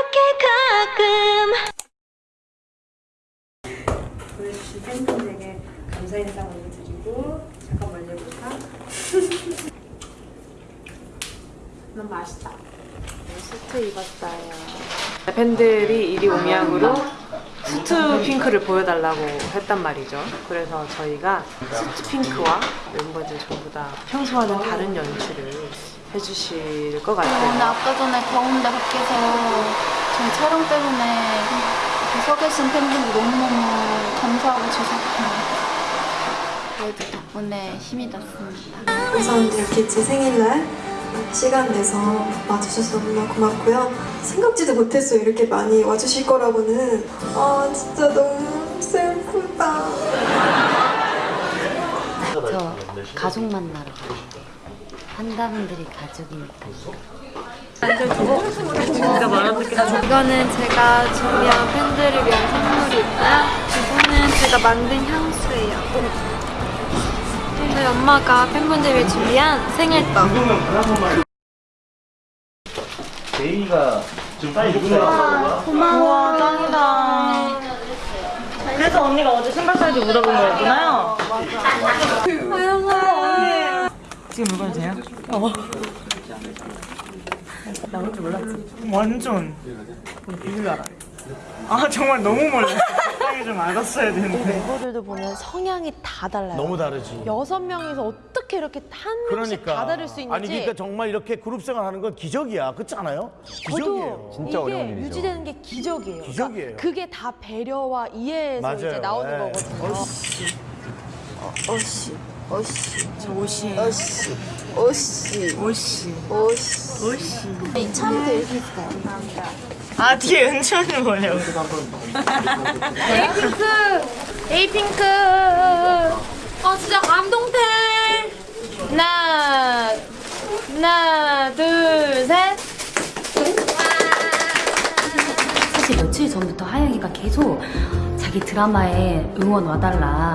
이렇게 가끔. 보여주신 팬분들에게 감사 인사 먼저 드리고 잠깐 멀리 볼까? 너무 맛있다. 수트 입었어요. 팬들이 이리 오미양으로 수트 핑크를 보여달라고 했단 말이죠. 그래서 저희가 수트 핑크와 멤버들 전부 다 평소와는 다른 연출을 해주실 것 오늘 같아요. 아까 전에 더운데 밖에서 저희 촬영 때문에 이렇게 서 계신 팬분들 너무너무 감사하고 죄송해요. 그래도 덕분에 힘이 났습니다. 우선 이렇게 제 생일날 시간 내서 와주셔서 너무나 고맙고요. 생각지도 못했어요. 이렇게 많이 와주실 거라고는. 아, 진짜 너무 슬프다. 저 가족 만나러 가요. 한다분들이 가족이니까. 이거는 제가 준비한 팬들을 위한 선물이고요. 이거는 제가 만든 향수예요. 오늘 엄마가 팬분들 위해 준비한 생일떡. 제이가 지금 빨리 입고 나왔어. 우와 짱이다 그래서 언니가 어제 신발 사이즈 물어본 거였구나요? 지금 물건 돼요? 어. 나올 줄 몰랐지? 완전 비밀 알아 아 정말 너무 몰라 세상에 좀 알았어야 되는데 멤버들도 보면 성향이 다 달라요. 너무 다르지. 여섯 명이서 어떻게 이렇게 한 명씩 그러니까. 다 다를 수 있는지 아니 그러니까 정말 이렇게 그룹 생활하는 건 기적이야. 그렇지 않아요? 기적이에요. 저도 이게 유지되는 게 기적이에요. 기적이에요. 그러니까 그게 다 배려와 이해에서 맞아요. 이제 나오는 네. 거거든요. 오씨, 오씨, 옷이 오씨, 오씨, 옷이 오씨. 옷이 처음부터 이렇게 했어요. 아 뒤에 은채언니 뭐냐고 에이핑크! 에이핑크! 어, 진짜 감동템! 하나, 하나, 둘, 셋! 사실 며칠 전부터 하영이가 계속 자기 드라마에 응원 와달라.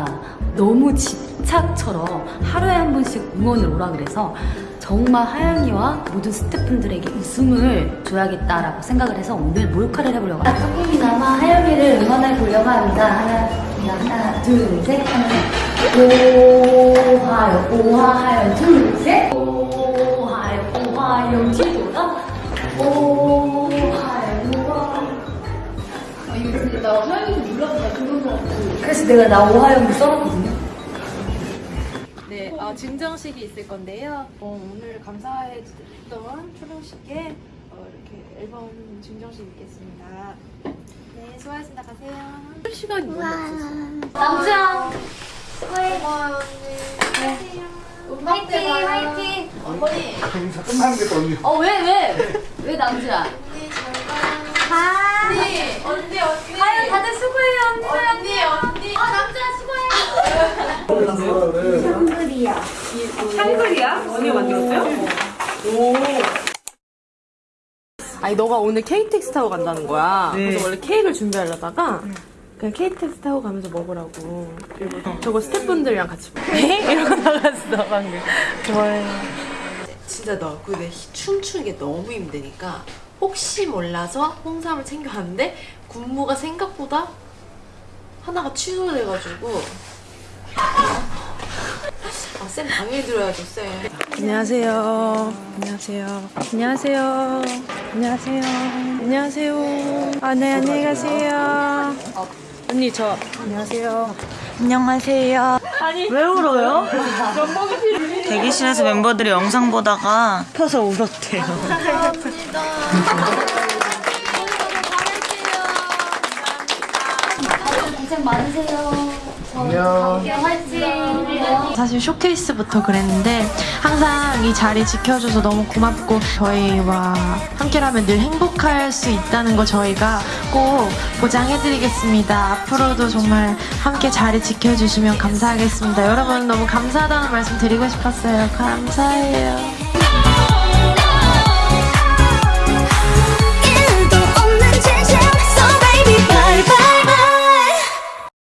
너무 집착처럼 하루에 한 번씩 응원을 오라 그래서 정말 하영이와 모든 스태프분들에게 웃음을 줘야겠다라고 생각을 해서 오늘 몰카를 해보려고 합니다. 조금이나마 하영이를 응원해 보려고 합니다. 하나, 하나, 둘, 셋. 하나, 오하영, 오하영, 둘, 셋. 오하영, 오하영, 뒤돌아. 오하영, 오하영. 그래서 내가 나 오하영을 써놨거든요. 네, 어, 증정식이 있을 건데요. 어, 오늘 감사했던 초등식에 어, 이렇게 앨범 증정식 있겠습니다. 네, 수고하셨습니다. 가세요. 시간이 없었어요. 남주야. 고마워요, 언니. 화이팅, 화이팅. 어머니. 행사 끝나는 게또 언니. 어, 왜, 왜? 왜 남주야? 언니, 언니, 언니. 아유, 다들 수고해요, 언니. 언니, 언니. 어, 남주야, 수고해. 샹그리야? 언니 만들었어요? 아니 너가 오늘 KTX 타고 간다는 거야. 네. 그래서 원래 케이크를 준비하려다가 그냥 KTX 타고 가면서 먹으라고. 그리고 저거 스태프분들이랑 같이 먹 이러고 나갔어 방금. 좋아요. 진짜 너 근데 춤추는 게 너무 힘드니까 혹시 몰라서 홍삼을 챙겨왔는데 군무가 생각보다 하나가 취소돼가지고 아, 쌤 당연히 들어야죠 쌤 안녕하세요. 안녕하세요. 안녕하세요. 안녕하세요. 안녕하세요. 아, 네, 안녕히 가세요. 언니, 저, 안녕하세요. 안녕하세요 왜 울어요? 대기실에서 멤버들이 영상 보다가 펴서 울었대요 고생 많으세요. 안녕. 사실 쇼케이스부터 그랬는데 항상 이 자리 지켜줘서 너무 고맙고 저희와 함께라면 늘 행복할 수 있다는 거 저희가 꼭 보장해드리겠습니다. 앞으로도 정말 함께 자리 지켜주시면 감사하겠습니다. 여러분 너무 감사하다는 말씀 드리고 싶었어요. 감사해요.